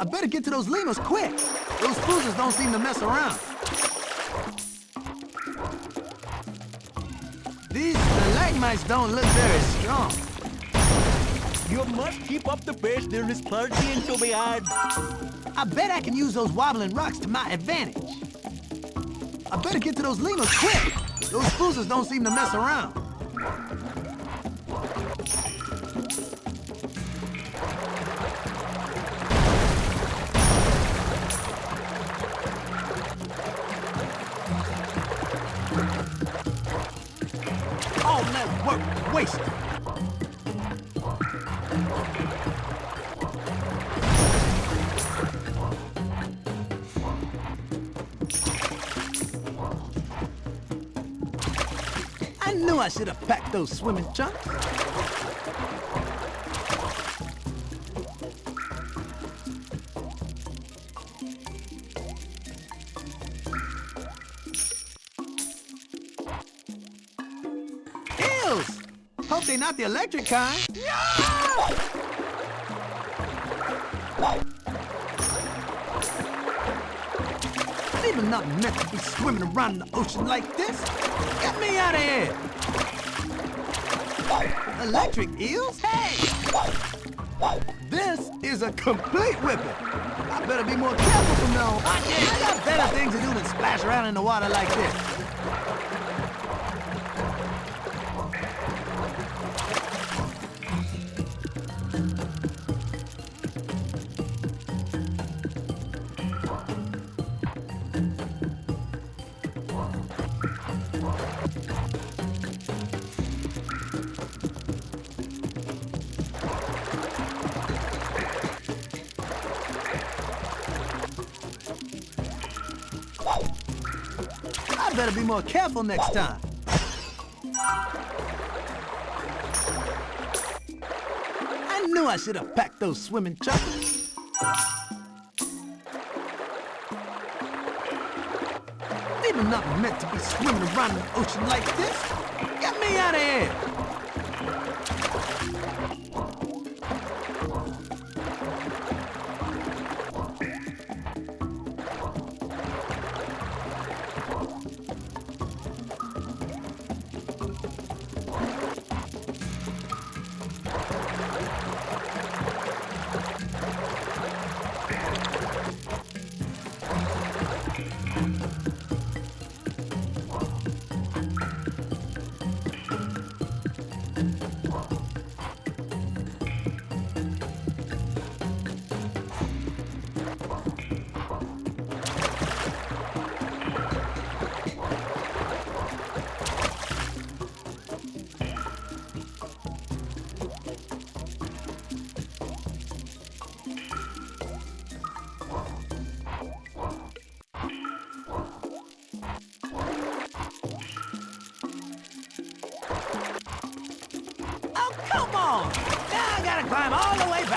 I better get to those lemurs quick. Those cruisers don't seem to mess around. These stalagmites don't look very strong. You must keep up the pace. There is plenty to be had. I bet I can use those wobbling rocks to my advantage. I better get to those lemurs quick. Those cruisers don't seem to mess around. All that work wasted. I should have packed those swimming trunks. Eels! Hope they're not the electric kind. They're not meant to be swimming around in the ocean like this. Get me out of here! Electric eels? Hey! This is a complete whipping. I better be more careful from now on. I got better things to do than splash around in the water like this. Better be more careful next time. I knew I should have packed those swimming trunks. They were not meant to be swimming around in the ocean like this. Get me out of here!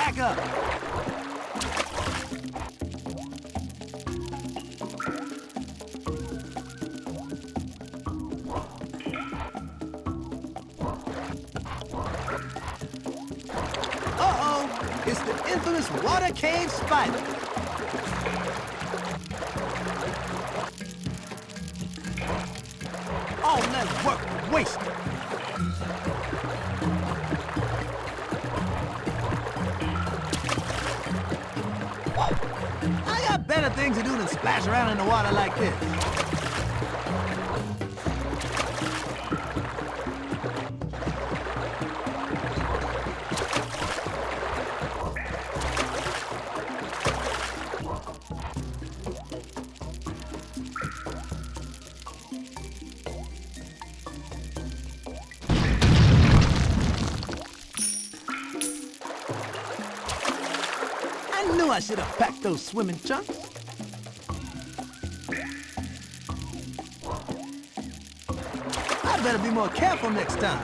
Back up. Uh-oh! It's the infamous water cave spider. All that work wasted. Better things to do than splash around in the water like this. I knew I should have packed those swimming trunks. better be more careful next time.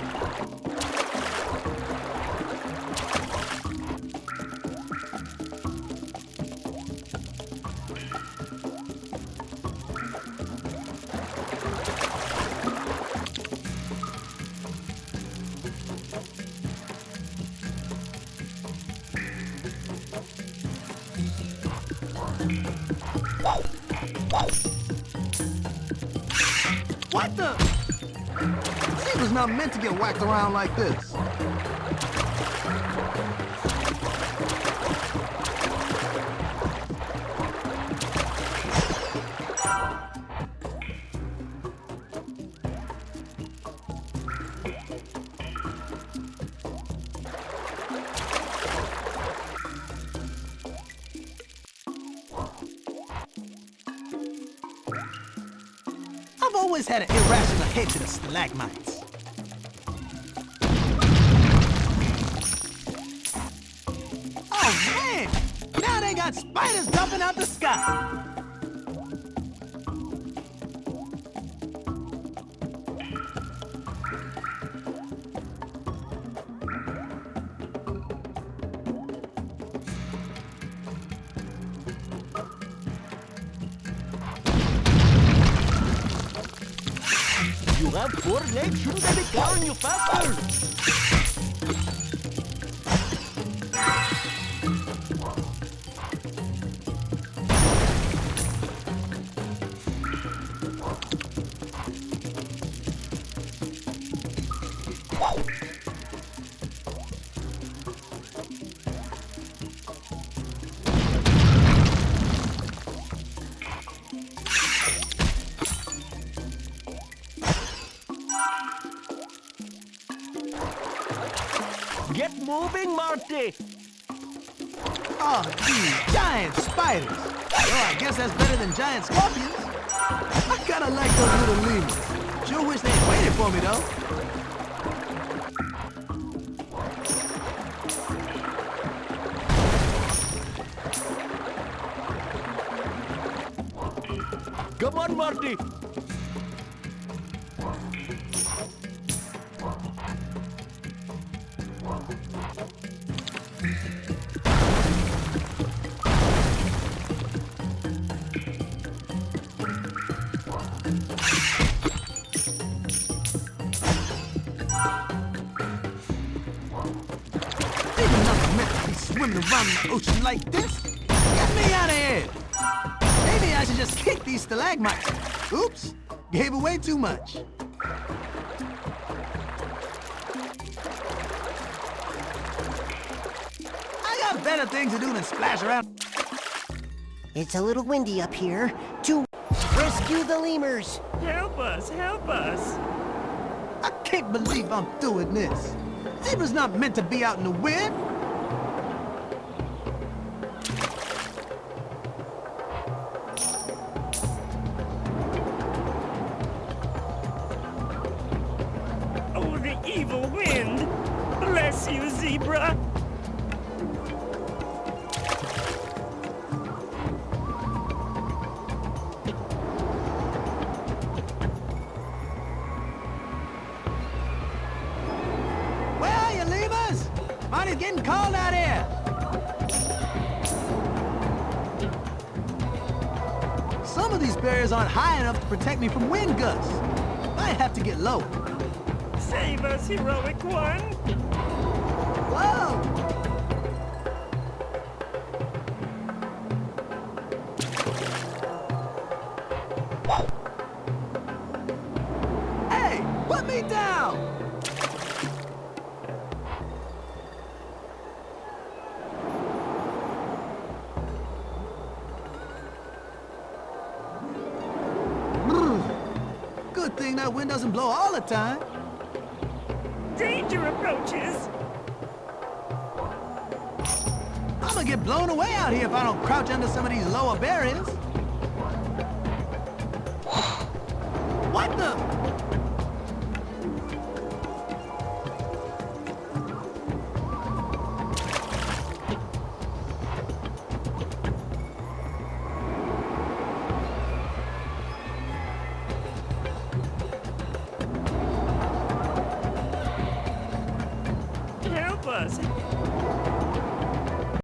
What the? Zebra's not meant to get whacked around like this. Always had an irrational hatred of stalagmites. Oh man! Now they got spiders dumping out the sky! You have four legs. Shouldn't I be carrying you faster? Get moving, Marty. Oh, geez, giant spiders! Well, I guess that's better than giant scorpions. I kinda like those little lemurs. Sure wish they'd waited for me, though. Come on, Marty. Swimming around in the ocean like this. Get me out of here! Maybe I should just kick these stalagmites. Oops, gave away too much. I got better things to do than splash around. It's a little windy up here. To rescue the lemurs. Help us, help us. I can't believe I'm doing this. Zebra's not meant to be out in the wind. Bless you, zebra. Where are you? Money's getting cold out here. Some of these barriers aren't high enough to protect me from wind gusts. I have to get low. Save us, heroic one. That wind doesn't blow all the time. Danger approaches. I'm gonna get blown away out here if I don't crouch under some of these lower barriers. What the?